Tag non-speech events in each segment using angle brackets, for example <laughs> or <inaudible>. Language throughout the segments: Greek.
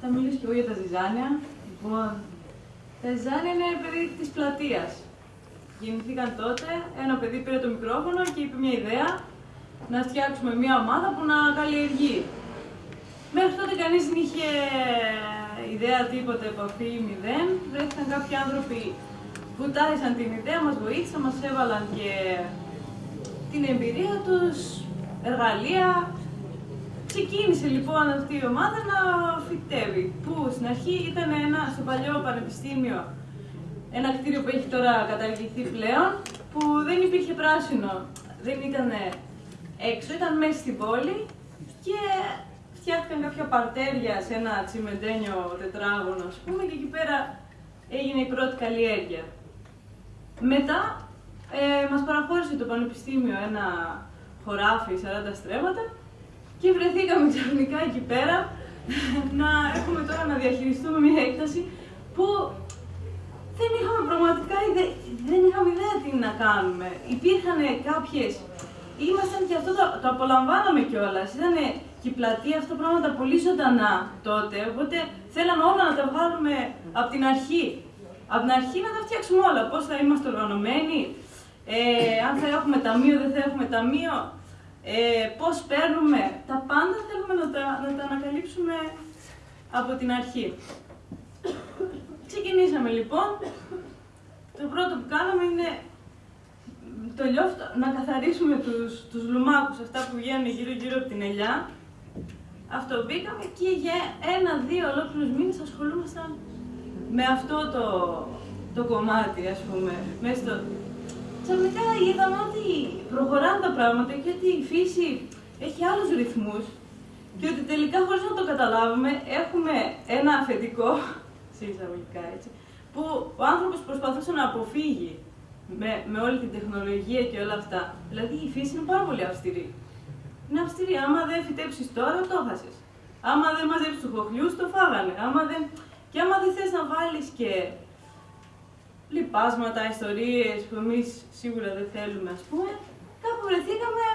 θα μιλήσω και εγώ για τα ζυζάνια. Λοιπόν, τα ζυζάνια είναι παιδί της πλατείας. Γεννηθήκαν τότε, ένα παιδί πήρε το μικρόφωνο και είπε μια ιδέα να φτιάξουμε μια ομάδα που να καλλιεργεί. Μέχρι τότε κανείς δεν είχε ιδέα τίποτα, επαφή μηδέν. Βρέθηκαν κάποιοι άνθρωποι που τάχισαν την ιδέα, μας βοήθησαν, μας έβαλαν και την εμπειρία τους, εργαλεία. Ξεκίνησε λοιπόν αυτή η ομάδα να φυτεύει, που στην αρχή ήταν ένα, στο παλιό πανεπιστήμιο, ένα κτίριο που έχει τώρα καταργηθεί πλέον, που δεν υπήρχε πράσινο, δεν ήταν έξω, ήταν μέσα στην πόλη και φτιάχτηκαν κάποια παρτέρια σε ένα τσιμεντένιο τετράγωνο, ας πούμε, και εκεί πέρα έγινε η πρώτη καλλιέργεια. Μετά ε, μας παραχώρησε το Πανεπιστήμιο ένα χωράφι 40 στρέμματα και βρεθήκαμε ξαφνικά εκεί πέρα να έχουμε τώρα να διαχειριστούμε μια έκταση που δεν είχαμε πραγματικά ιδέα, δεν είχαμε ιδέα τι να κάνουμε. Υπήρχαν κάποιες, ήμασταν και αυτό το, το απολαμβάναμε κιόλας. Ήταν και η πλατεία αυτά πράγματα πολύ ζωντανά τότε, οπότε θέλαμε όλα να τα βγάλουμε από την αρχή. Από την αρχή να τα φτιάξουμε όλα, πώς θα είμαστε οργανωμένοι, ε, αν θα έχουμε ταμείο, δεν θα έχουμε ταμείο, ε, πώς παίρνουμε, τα πάντα θέλουμε να τα, να τα ανακαλύψουμε από την αρχή. Ξεκινήσαμε λοιπόν. Το πρώτο που κάναμε είναι το λιόφτο, να καθαρίσουμε τους, τους λουμάκους, αυτά που βγαίνουν γύρω-γύρω από την ελιά. Αυτό μπήκαμε και για ένα-δύο ολόκληρους μήνες ασχολούμασταν με αυτό το, το κομμάτι, ας πούμε, μέσα στο, ξαφνικά είδαμε ότι προχωράνε τα πράγματα και ότι η φύση έχει άλλους ρυθμούς και ότι τελικά χωρίς να το καταλάβουμε έχουμε ένα αφεντικό, <laughs> σε εισαγωγικά έτσι, που ο άνθρωπος προσπαθούσε να αποφύγει με, με όλη την τεχνολογία και όλα αυτά. Δηλαδή η φύση είναι πάρα πολύ αυστηρή. Είναι αυστηρή. Άμα δεν φυτέψεις τώρα, το χάσεις. Άμα δεν μαζέψεις του χοχλιού, το φάγανε. Άμα δεν... Και άμα δεν θες να βάλεις και λοιπάσματα, ιστορίες που εμείς σίγουρα δεν θέλουμε, ας πούμε, κάπου βρεθήκαμε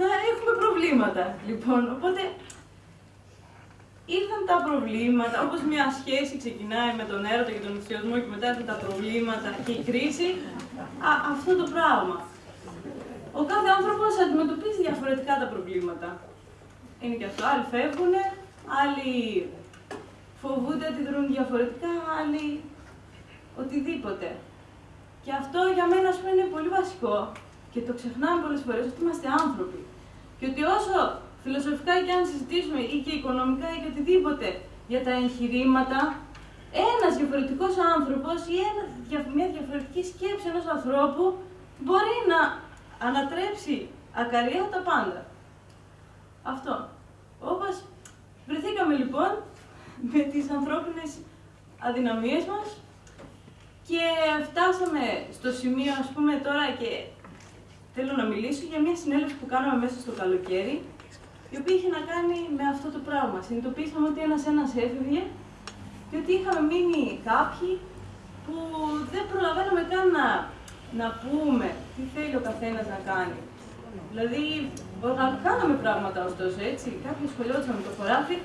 να έχουμε προβλήματα. Λοιπόν, οπότε ήρθαν τα προβλήματα, όπως μια σχέση ξεκινάει με τον έρωτα και τον ενθουσιασμό και μετά έρθουν τα προβλήματα και η κρίση, α, αυτό το πράγμα. Ο κάθε άνθρωπος αντιμετωπίζει διαφορετικά τα προβλήματα. Είναι και αυτό, άλλοι φεύγουν, άλλοι φοβούνται, αντιδρούν διαφορετικά, άλλοι οτιδήποτε. Και αυτό για μένα ας πούμε, είναι πολύ βασικό και το ξεχνάμε πολλές φορές ότι είμαστε άνθρωποι. Και ότι όσο φιλοσοφικά και αν συζητήσουμε ή και οικονομικά ή και οτιδήποτε για τα εγχειρήματα, ένας διαφορετικός άνθρωπος ή ένα, μια διαφορετική σκέψη ενός ανθρώπου μπορεί να ανατρέψει ακαρία τα πάντα. Αυτό. Όπως βρεθήκαμε λοιπόν με τις ανθρώπινες αδυναμίες μας και φτάσαμε στο σημείο, ας πούμε, τώρα και θέλω να μιλήσω για μια συνέλευση που κάναμε μέσα στο καλοκαίρι, η οποία είχε να κάνει με αυτό το πράγμα. Συνειδητοποίησαμε ότι ένας-ένας έφευγε και ότι είχαμε μείνει κάποιοι που δεν προλαβαίναμε καν να, να πούμε τι θέλει ο καθένας να κάνει. Δηλαδή, κάναμε πράγματα ωστόσο, έτσι. Κάποιοι σχολιόντουσαν με το χωράφι,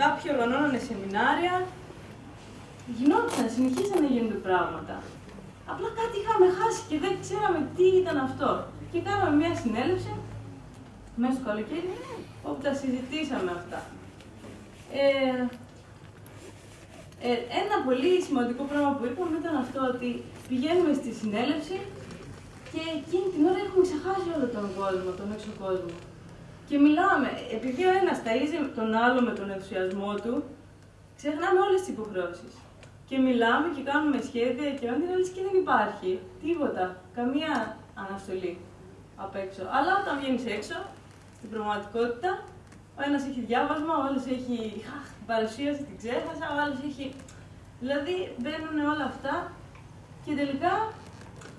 κάποιοι οργανώνανε σεμινάρια, γινόταν, συνεχίζαν να γίνονται πράγματα. Απλά κάτι είχαμε χάσει και δεν ξέραμε τι ήταν αυτό. Και κάναμε μια συνέλευση μέσα στο καλοκαίρι όπου τα συζητήσαμε αυτά. Ε, ε, ένα πολύ σημαντικό πράγμα που είπαμε ήταν αυτό ότι πηγαίνουμε στη συνέλευση και εκείνη την ώρα έχουμε ξεχάσει όλο τον κόσμο, τον έξω κόσμο. Και μιλάμε, επειδή ο ένας ταΐζει τον άλλο με τον ενθουσιασμό του, ξεχνάμε όλες τις υποχρεώσεις και μιλάμε και κάνουμε σχέδια και όνειρα, λες και δεν υπάρχει τίποτα, καμία αναστολή απ' έξω. Αλλά όταν βγαίνεις έξω, στην πραγματικότητα, ο ένας έχει διάβασμα, ο άλλος έχει παρουσίαση, την ξέχασα, ο άλλος έχει... Δηλαδή μπαίνουν όλα αυτά και τελικά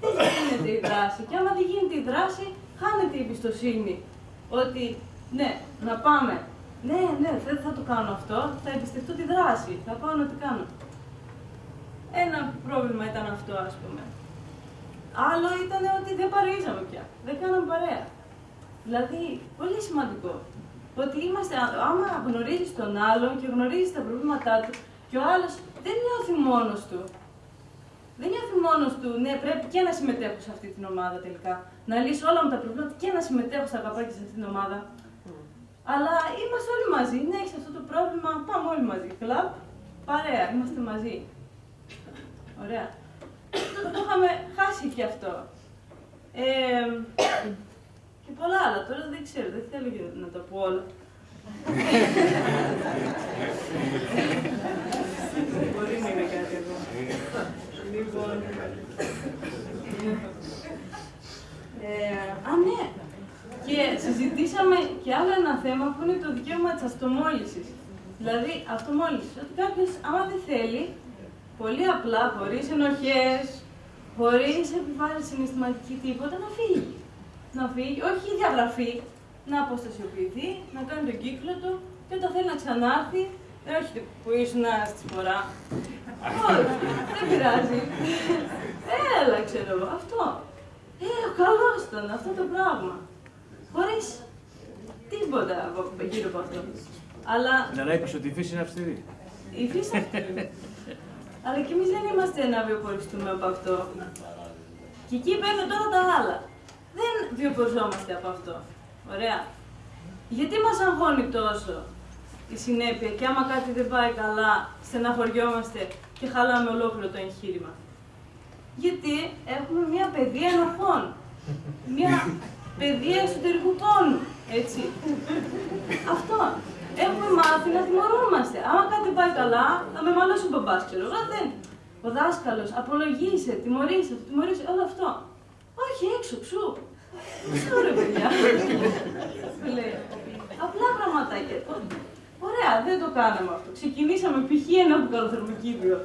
δεν γίνεται η δράση. Και άμα δεν γίνεται η δράση, χάνεται η εμπιστοσύνη. Ότι ναι, να πάμε. Ναι, ναι, δεν θα το κάνω αυτό, θα εμπιστευτώ τη δράση, θα πάω να την κάνω. Ένα πρόβλημα ήταν αυτό, ας πούμε. Άλλο ήταν ότι δεν παρείζαμε πια. Δεν κάναμε παρέα. Δηλαδή, πολύ σημαντικό. Ότι είμαστε, άμα γνωρίζεις τον άλλον και γνωρίζεις τα προβλήματά του, και ο άλλος δεν νιώθει μόνος του. Δεν νιώθει μόνος του, ναι, πρέπει και να συμμετέχω σε αυτή την ομάδα τελικά. Να λύσω όλα μου τα προβλήματα και να συμμετέχω στα καπάκια σε αυτή την ομάδα. Αλλά είμαστε όλοι μαζί. Ναι, έχεις αυτό το πρόβλημα, πάμε όλοι μαζί. Κλαπ, παρέα, είμαστε μαζί. Ωραία. Το είχαμε χάσει και αυτό. Ε, και πολλά άλλα. Τώρα δεν ξέρω, δεν θέλω να τα πω όλα. Μπορεί να είναι κάτι εδώ. Λοιπόν. Ε, α, ναι. Και συζητήσαμε και άλλο ένα θέμα που είναι το δικαίωμα της αυτομόλυσης. Δηλαδή, αυτομόλυσης. Ότι κάποιος, άμα δεν θέλει, πολύ απλά, χωρίς ενοχές, χωρίς επιβάρηση συναισθηματική τίποτα, να φύγει. Να φύγει, όχι διαγραφή, να αποστασιοποιηθεί, να κάνει τον κύκλο του και όταν θέλει να ξανάρθει, δεν όχι που ήσουν στη φορά. όχι, δεν πειράζει. Έλα, ξέρω εγώ, αυτό. Ε, καλός ήταν αυτό το πράγμα. Χωρίς τίποτα γύρω από αυτό. Αλλά... Να είπες ότι η φύση είναι αυστηρή. Η φύση είναι αυστηρή. Αλλά κι εμείς δεν είμαστε να βιοποριστούμε από αυτό. Και εκεί παίρνουν τώρα τα άλλα. Δεν βιοποριζόμαστε από αυτό. Ωραία. Γιατί μας αγχώνει τόσο η συνέπεια και άμα κάτι δεν πάει καλά, στεναχωριόμαστε και χαλάμε ολόκληρο το εγχείρημα; Γιατί έχουμε μια παιδεία ενοχών. Μια <laughs> παιδεία εσωτερικού πόνου. Έτσι. Αυτό. Έχουμε μάθει να τιμωρούμαστε. Άμα κάτι πάει καλά, θα με μαλώσει ο μπαμπάς, ξέρω εγώ, δεν. Ο δάσκαλος, απολογείσαι, τιμωρείσαι, τιμωρείσαι, όλο αυτό. Όχι, έξω, ξού. Ξού ρε παιδιά. Λέει. Απλά πραγματάκια. Ωραία, δεν το κάναμε αυτό. Ξεκινήσαμε π.χ. ένα μπουκαλοθερμοκήπιο.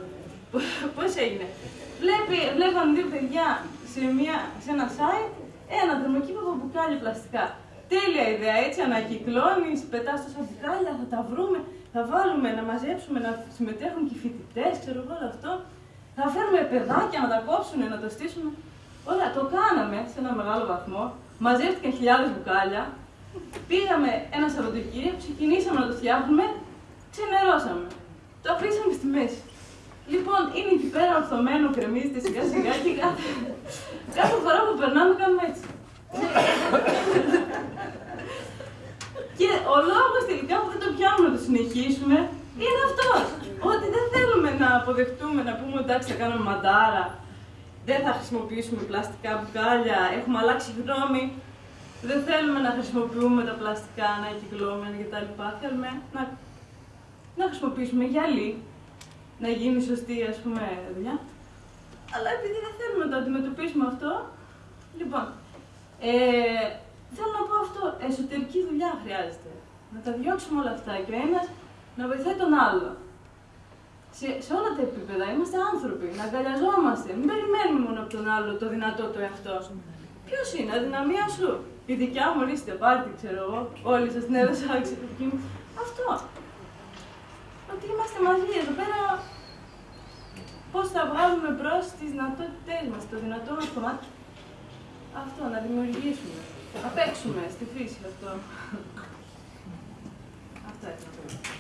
Πώς έγινε. Βλέπει, βλέπαν δύο παιδιά σε, μια, σε ένα site ένα θερμοκήπιο από μπουκάλια πλαστικά. Τέλεια ιδέα, έτσι ανακυκλώνεις, πετάς τόσα μπουκάλια, θα τα βρούμε, θα βάλουμε να μαζέψουμε, να συμμετέχουν και οι φοιτητές, ξέρω εγώ όλο αυτό. Θα φέρουμε παιδάκια να τα κόψουν, να το στήσουμε. Ωραία, το κάναμε σε ένα μεγάλο βαθμό. Μαζεύτηκαν χιλιάδες μπουκάλια. Πήγαμε ένα Σαββατοκύριακο, ξεκινήσαμε να το φτιάχνουμε, ξενερώσαμε. Το αφήσαμε στη μέση. Λοιπόν, είναι εκεί πέρα ορθωμένο, κρεμίζεται σιγά σιγά και κάθε, κάθε φορά που περνάμε κάνουμε έτσι. και ο λόγο τελικά που δεν το πιάνουμε να το συνεχίσουμε είναι αυτός. Ότι δεν θέλουμε να αποδεχτούμε, να πούμε εντάξει θα κάνουμε μαντάρα, δεν θα χρησιμοποιήσουμε πλαστικά μπουκάλια, έχουμε αλλάξει γνώμη. Δεν θέλουμε να χρησιμοποιούμε τα πλαστικά ανακυκλώμενα κτλ. Θέλουμε να, να χρησιμοποιήσουμε γυαλί, να γίνει σωστή ας πούμε δουλειά. Αλλά επειδή δεν θέλουμε να το αντιμετωπίσουμε αυτό, λοιπόν, ε, θέλω να πω αυτό, εσωτερική δουλειά χρειάζεται. Να τα διώξουμε όλα αυτά και ο ένας να βοηθάει τον άλλο. Σε, σε όλα τα επίπεδα είμαστε άνθρωποι, να αγκαλιαζόμαστε. Μην περιμένουμε μόνο από τον άλλο το δυνατό του εαυτό σου. Ποιος είναι, αδυναμία σου; Η δικιά μου ορίστε, πάρτι, ξέρω εγώ. Όλοι σας την έδωσα, <laughs> ξέρω Αυτό. Ότι είμαστε μαζί εδώ πέρα. Πώς θα βγάλουμε μπρος τις δυνατότητές μας, το δυνατό μας κομμάτι. Αυτό, να δημιουργήσουμε. Να παίξουμε στη φύση αυτό. Αυτό έτσι να πω.